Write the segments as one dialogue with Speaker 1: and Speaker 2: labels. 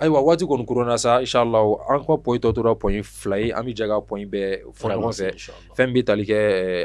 Speaker 1: ayiwa waati kɔni kuruna sa inshallah an ka pɔyi tɔ tora pɔyi fila ye an bɛ jɛ ka pɔyi bɛɛ fɔ ɲɔgɔn fɛ. fɛn bɛ tali kɛ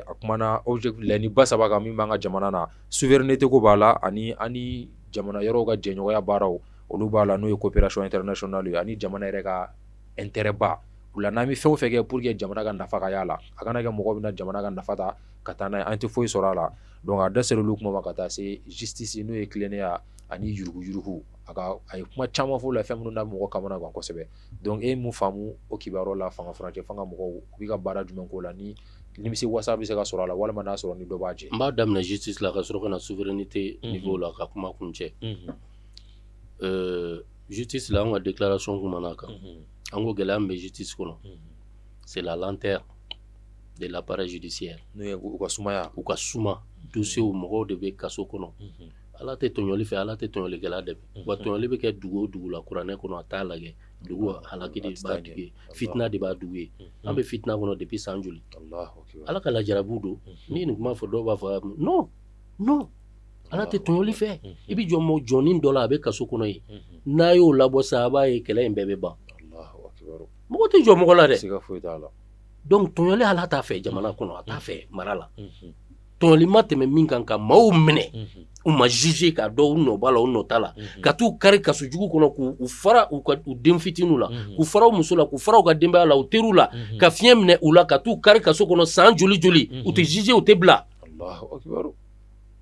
Speaker 1: a kumana objectif laɲini ba saba kan min b'an ka jamana na souveraineté ko b'a la ani ani jamana yɔrɔw ka jɛɲɔgɔnya baaraw olu b'a la n'o ye coopération internationale ye ani jamana yɛrɛ ka intérêt ba. O la n'an bɛ fɛn o fɛn kɛ pour que jamana ka nafa ka y'a la a kana kɛ mɔgɔ bɛna jamana ka nafa ta ka taa n'a ye an tɛ foyi sɔrɔ a la. Donc a da ser'olu kuma ma ka taa se justice n'o ye tilennenya ani yuruguyurugu a ka a ye kuma caman fɔ o la fɛn minnu na mɔgɔ kamana gan kosɛbɛ. Donc e ye mun faamu o kibaruyaw la fanga furancɛ fanga mɔgɔw u bɛ ka baara jumɛn k'o la? Ni nimisi wasa bɛ se ka sɔrɔ a la walima n'a sɔrɔ ni dɔ b'a jɛ.
Speaker 2: N b'a daminɛ justice la ka sɔrɔ ka na souveraineté niveau la ka kuma kun cɛ. Justice la an ka déclaration kumana kan. An ko gɛlɛya min bɛ justice kɔnɔ. C'est la lenteur de l'appareil judiciaire.
Speaker 1: N'o ye u ka sumaya.
Speaker 2: U ka suma. Dossiers mɔgɔw de bɛ kaso kɔnɔ ala tɛ tɔɲɔli fɛ ala tɛ tɔɲɔlikɛla dɛmɛ wa tɔɲɔli bɛ kɛ dugu o dugu la kuranɛ kɔnɔ a t'a lajɛ. Dugu halaki de b'a dugu ye. Fitina de b'a dugu ye. An bɛ fitina kɔnɔ depuis san joli? Ala ka lajarabu don. Ni nin kuma fɔ dɔw b'a fɔ non non. Ala tɛ tɔɲɔli fɛ. I bɛ jɔ mɔ jɔnin dɔ la a bɛ kaso kɔnɔ ye. N'a y'o labɔ sa a b'a ye kɛlɛ in bɛɛ bɛ ban. Mɔgɔ tɛ jɔ mɔgɔ la dɛ. Donc tɔɲɔli ala t'a fɛ jamana kɔnɔ a t'a fɛ mara la. Tɔɲɔli ma tɛmɛ min kan ka maaw minɛ u ma juge k'a dɔn u nɔ b'a la u nɔ t'a la. Ka t'u kari kaso jugu kɔnɔ k'u fara u ka u den fitininw la. K'u fara u muso la k'u fara u ka denbaya la u teriw la. Ka fiɲɛ minɛ u la ka t'u kari kaso kɔnɔ san joli joli. U tɛ juge u tɛ bila.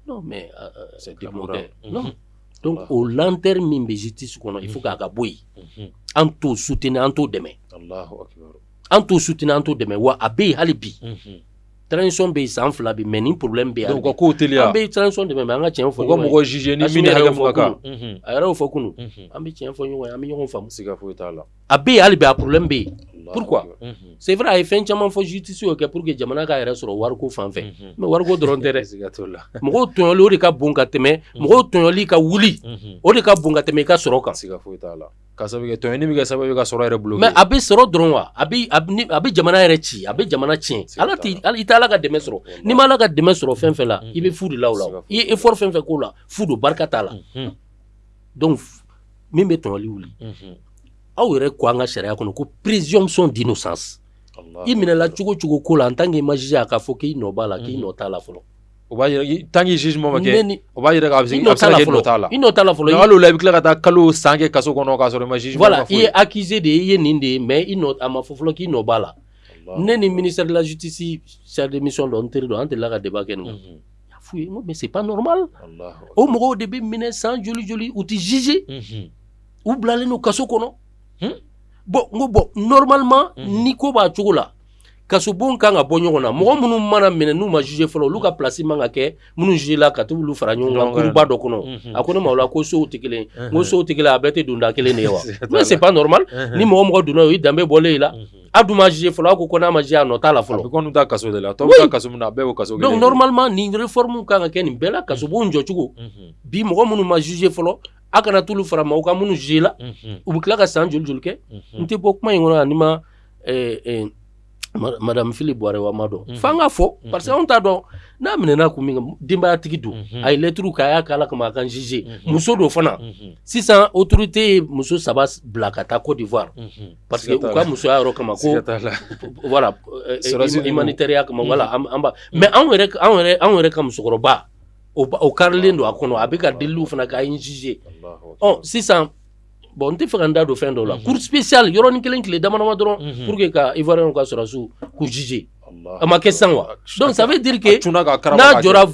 Speaker 2: Non mais c'est démodé non. Donc o lenteur min bɛ justice kɔnɔ il faut k'a ka bɔ yen an t'o soutenir an t'o dɛmɛ an t'o soutenir an t'o dɛmɛ wa a bɛ yen hali bi transition bɛ yen san fila bi mɛ ni problème bɛ yen
Speaker 1: donc ko teliya
Speaker 2: an bɛ transition dɛmɛ mɛ an ka tiɲɛ fɔ
Speaker 1: ɲɔgɔn ye u ka mɔgɔ juge ni min hakɛ mun ka kan
Speaker 2: a yɛrɛ y'o fɔ kunun an bɛ tiɲɛ fɔ ɲɔgɔn ye an bɛ ɲɔgɔn faamu
Speaker 1: siga foyi t'a la
Speaker 2: a bɛ yen hali bi a problème bɛ yen pourquoi c'est vrai a ye fɛn caman fɔ justice y'o kɛ pour que jamana ka yɛrɛ sɔrɔ wariko fan fɛ. Mɛ wariko dɔrɔn tɛ dɛ. Mɔgɔw tɔɲɔli o de ka bon ka tɛmɛ mɔgɔw tɔɲɔli ka wuli. O de ka bon ka tɛmɛ i ka sɔrɔ kan.
Speaker 1: Siga foyi t'a la. Ka sababu kɛ tɔɲɔni bɛ kɛ sababu ye ka sɔrɔ yɛrɛ bolo
Speaker 2: mɛ a bɛ sɔrɔ dɔrɔn wa? A bɛ a bɛ jamana yɛrɛ ci a bɛ jamana tiɲɛ. Ala tɛ i tɛ ala ka dɛmɛ sɔrɔ. N'i ma ala ka dɛmɛ sɔrɔ fɛn fɛn la i bɛ fu de la o. La i ye effort fɛn fɛn k'o la fu don barika t'a la. Donc min bɛ tɔɲɔli wuli aw yɛrɛ ko an ka sariya kɔnɔ ko présomption d'innocence. I minɛla cogo cogo ko la en tant que i ma a k'a fɔ k'i nɔ b'a la k'i nɔ t'a la fɔlɔ.
Speaker 1: O b'a yira tant que jugement ma kɛ o b'a yira k'a nɔ t'a la
Speaker 2: i nɔ t'a la. Fɔlɔ
Speaker 1: hali o la i bɛ tila ka taa kalo san kɛ kaso kɔnɔ k'a sɔrɔ i ma jugement
Speaker 2: voilà i ye accusé de ye i ye nin de ye mais i nɔ a ma fɔ fɔlɔ k'i nɔ b'a la. Ne ni ministère de la justice chef de mission dɔ n teri dɔ an delila ka débat kɛ nin kan y'a f'u ye n ko mais c'est pas normal. O mɔgɔw de bɛ minɛ san joli joli u tɛ juger u bilalen don kaso kɔnɔ n ko bɔn normalement ni ko b'a cogo la kasobon kan ka bɔ ɲɔgɔn na mɔgɔ minnu mana minɛ n'u ma juge fɔlɔ olu ka place man ka kɛ minnu juge la ka t'olu fara ɲɔgɔn kan kuruba dɔ kɔnɔ a ko ne ma o la ko sow tɛ kelen n ko sow tɛ kelen a bɛɛ tɛ don da kelen de ye wa mais c'est pas normal. Ni mɔgɔ mɔgɔ donna o ye danbe bɔlen i la a dun ma juge fɔlɔ a ko ko n'a ma juge a nɔ t'a la fɔlɔ
Speaker 1: a bɛ kɔni taa kaso de la tɔw bɛ taa kaso min na a bɛɛ y'o kaso kelen
Speaker 2: donc normalement nin réforme kan ka kɛ nin bɛɛ la kasobon jɔcogo bi mɔgɔ minnu ma juge fɔlɔ a kana t'olu fara ma u ka minnu juge la u bɛ tila ka san joli joli kɛ n tɛ bɔ kuma in kɔnɔ ani ma madame philippe buware wa ma dɔn f'an ka fɔ parce que anw t'a dɔn n'a minɛna kun min kan denbayatigi don a ye lɛturu k'a y'a k'a la kama a kan juge muso don fana. Sisan autorité ye muso saba bila ka taa d'ivoire. Parce que u ka musoya yɔrɔ kama ko voilà humanitaire kama voilà an ba mais anw yɛrɛ anw yɛrɛ anw yɛrɛ ka musokɔrɔba o karilen don a kɔnɔ a bɛ ka deliliw fana k'a ye juge ɔ sisan bon n tɛ fɛ ka n da don fɛn dɔw la cour spéciale yɔrɔnin kelen tile dama dama dɔrɔn pour que ka ivoirien ka sɔrɔsiw k'u juge a ma kɛ sisan wa donc ça veut dire que n'a jɔra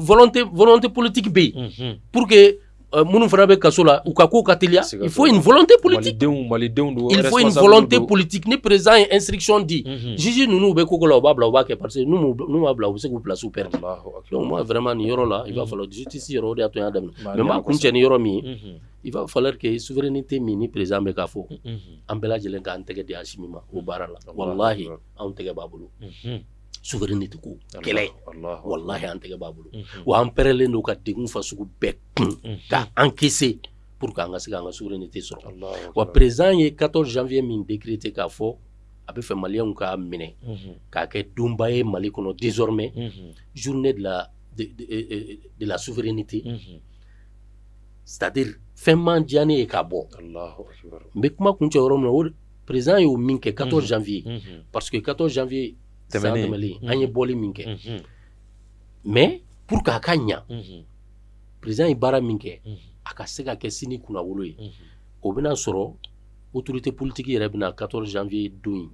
Speaker 2: volonté volonté politique bɛ yen pour que minnu fana bɛ kaso la u ka ko ka teliya il faut une volonté politique. Il faut une volonté politique. Ni président ye instruction di juge ninnu bɛ ko la u b'a bila u b'a kɛ parce que n'u m'a bila u bɛ se k'u place perdre donc moi vraiment nin yɔrɔ la il va falloir justice yɔrɔ o de y'a to n y'a daminɛ mais n b'a kun cɛ ni yɔrɔ min ye il va falloir que souveraineté min ni président bɛ k'a fɔ an bɛɛ lajɛlen k'an tɛgɛ di Asimi ma o baara la walahi anw tɛgɛ b'a bolo souveraineté ko. Kɛlɛ walahi an tɛgɛ b'a bolo wa an pɛrɛlen don ka degun fasugu bɛɛ kun ka encaisser pour que an ka se k'an ka souveraineté sɔrɔ wa président ye 14 janvier min décrété k'a fɔ a bɛ fɛ maliyɛnw k'a minɛ k'a kɛ donba ye mali kɔnɔ désormais. Journée de la de, de, de, de la souveraineté. C'est-à-dire fɛn man diya ne ye k'a bɔ n bɛ kuma kun cɛ yɔrɔ min na o président y'o min kɛ 14 janvier. Parce que 14 janvier san tɛmɛlen an ye bɔli min kɛ. Mais pour k'a ka ɲa président ye baara min kɛ a ka se ka kɛ sini kunnawolo ye. O bɛna sɔrɔ autorité politique yɛrɛ bɛna 14 janvier don in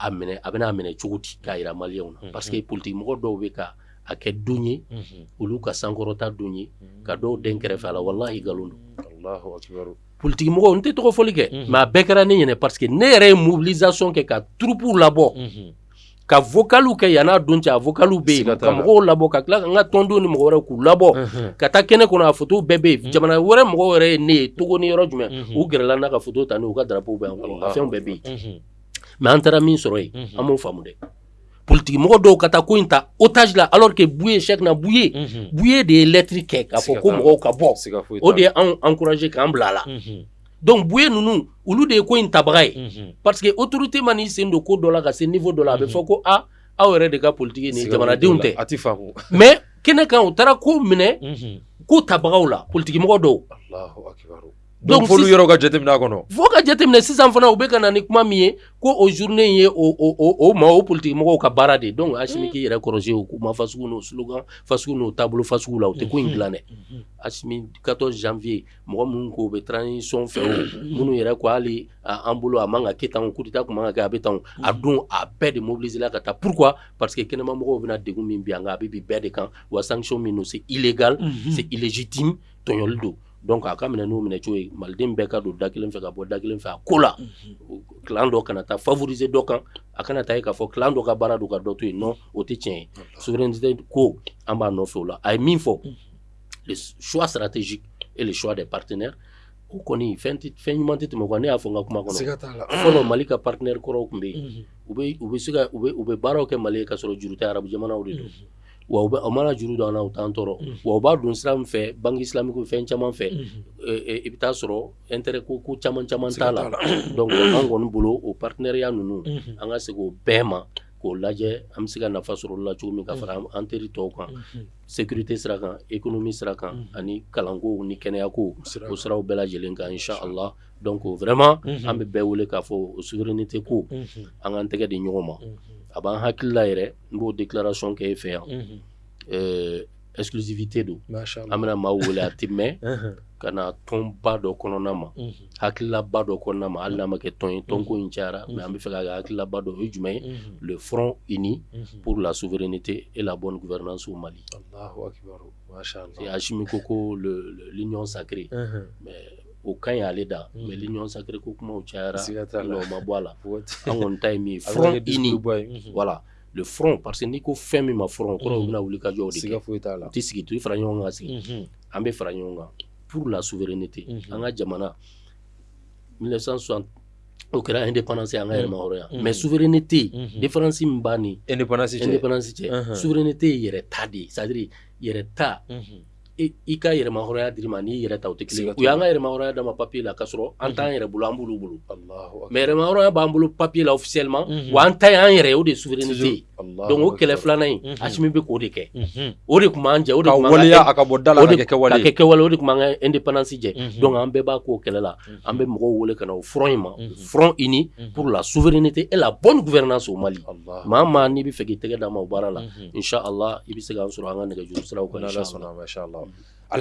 Speaker 2: a minɛ a bɛna minɛ cogo di k'a yira maliyɛnw na? Parce que politique mɔgɔ dɔw bɛ ka a kɛ don ye olu ka sankɔrɔta don ye ka dɔw den kɛrɛfɛ a la walahi nkalon don. N tɛ tɔgɔ fɔli kɛ mais a bɛɛ kɛra ne ɲɛna parce que ne yɛrɛ ye mobilisation kɛ ka troupew labɔ ka vocaliw kɛ yan'a don cɛ a vocaliw bɛ yen ka mɔgɔw labɔ ka tila ka n ka tɔndenw ni mɔgɔ wɛrɛ k'u labɔ ka taa kɛnɛ kɔnɔ a photo bɛɛ bɛ yen jamana wɛrɛ mɔgɔw wɛrɛ ye ne ye togo ni yɔrɔ jumɛn u gɛrɛla n'a ka foto ta n'u ka drapeau bɛ yan fɛnw bɛɛ bɛ yen mais an taara min sɔrɔ yen an m'o faamu dɛ politiki mɔgɔ dɔw ka taa ko in ta otage la alors que buye chèque na buye buye de ye lɛtiri kɛ k'a fɔ ko mɔgɔw ka bɔ o de ye anw encouragé k'an bila a la donc buye ninnu olu de ye ko in tabaga ye parce que autorité ma n'i sen don ko dɔ la ka se niveau dɔ la a bɛ fɔ ko a aw yɛrɛ de ka politiki ni jamanadenw tɛ mais kɛnɛ kan u taara ko minɛ ko tabagaw la mɔgɔ dɔw
Speaker 1: donc folu yɔrɔ ka jateminɛ a. Kɔnɔ
Speaker 2: fo ka jateminɛ sisan fana u bɛ ka na ni kuma min ye ko o journée in ye o o o o ma o politique mɔgɔw ka baara de donc Asimi k'i yɛrɛ kɔrɔsi o kuma fasugu n'o slogan fasugu n'o taabolo fasugu la tɛ ko in dilan dɛ Asimi 14 janvier mɔgɔ minnu ko u bɛ transition fɛ o minnu yɛrɛ ko hali an bolo a man ka kɛ tan coup d'état kun man ka kɛ a bɛ tan a don a bɛɛ de mobiliser la ka taa pourquoi? Parce que kɛnɛma mɔgɔw bɛna degun min bi an kan a bɛ bi bɛɛ de kan wa sanction min don c'est illégal c'est illégitime tɔɲɔli don donc a ka minɛ n'u minɛ cogo ye maliden bɛɛ ka don da kelen fɛ ka bɔ da kelen fɛ a ko la clan dɔ kana taa favoriser dɔ kan a kana taa ye k'a fɔ clan dɔ ka baara don ka dɔ to yen non o tɛ tiɲɛ ye souveraineté ko an b'a nɔfɛ o la a ye min fɔ le choix stratégique et le choix des partenaires. O kɔni fɛn ɲuman tɛ tɛmɛ kan ne y'a fɔ n ka kuma kɔnɔ fɔlɔ mali ka partenaire kɔrɔw tun bɛ yen u bɛ se ka u bɛ baaraw kɛ mali ye ka sɔrɔ juru tɛ arabu jamanaw de don wa u mana juru don an na u t'an tɔɔrɔ wa u b'a don sira min fɛ banque islamique fɛn caman fɛ i bɛ taa sɔrɔ intérêt ko ko caman caman t'a la donc an kɔni bolo o partenariat ninnu an ka segin o bɛɛ ma k'o lajɛ an bɛ se ka nafa sɔrɔ o la cogo min ka fara an teri tɔw kan sécurité sira kan économie sira kan ani kalanko ni kɛnɛyako o siraw bɛɛ lajɛlen kan inshallah. Donc vraiment an bɛ bɛɛ wele k'a fɔ o souveraineté ko an k'an tɛgɛ di ɲɔgɔn ma a b'an hakili la yɛrɛ n b'o déclaration kɛ e fɛ yan. Exclusivité don. An bɛna maaw wele a tɛ mɛn ka na tɔnba dɔ kɔnɔna ma. Hakililaba dɔ kɔnɔna ma. Hali n'a ma kɛ tɔn ye tɔnko in cayara mais an bɛ fɛ ka kɛ hakililaba dɔ o ye jumɛn ye? Le front uni pour la souveraineté et la bonne gouvernance au Mali. Hachimi ko ko l'union sacrée. Mais o ka ɲi ale da. Mais l'union sacrée ko kumaw cayara o ma bɔ a la. An kɔni ta ye min ye front uni voilà. Le front parce que n'i ko fɛn min ma front kɔrɔ u bɛna wuli ka jɔ o de kɛ. U tɛ sigi to i fara ɲɔgɔn kan sigi. An bɛ fara ɲɔgɔn kan pour la souveraineté. An ka jamana 1960 o kɛra indépendance an ka yɛrɛma hɔrɔnya mais souveraineté différence min b'a ni
Speaker 1: indépendance cɛ.
Speaker 2: indépendance cɛ. Souveraineté ye yɛrɛ ta de ye. C'est à dire yɛrɛ ta i ka yɛrɛma hɔrɔnya dir'i ma n'i yɛrɛ ta o tɛ kelen u y'an ka yɛrɛma hɔrɔnya d'a ma papier la k'a sɔrɔ an t'an yɛrɛ bolo an b'olu bolo mais yɛrɛma hɔrɔnya b'an bolo papier la officiellement wa an ta ye an yɛrɛ o de ye souveraineté ye donc o kɛlɛ filanan in Asimi bɛ k'o de kɛ o de kun b'an jɛ o de
Speaker 1: waleya a ka bɔ da la ka kɛ kɛwale
Speaker 2: ka kɛ kɛwale o de kun b'an ka indépendance jɛ donc an bɛɛ b'a k'o kɛlɛ la an bɛ mɔgɔw wele ka na o front in ma front uni pour la souveraineté et la bonne gouvernance au Mali. Maa maa n'i bɛ fɛ k'i tɛgɛ d'a ma o baara la inshallah i bɛ se k'an sɔrɔ an ka nɛgɛjuru siraw kan inshallah problem.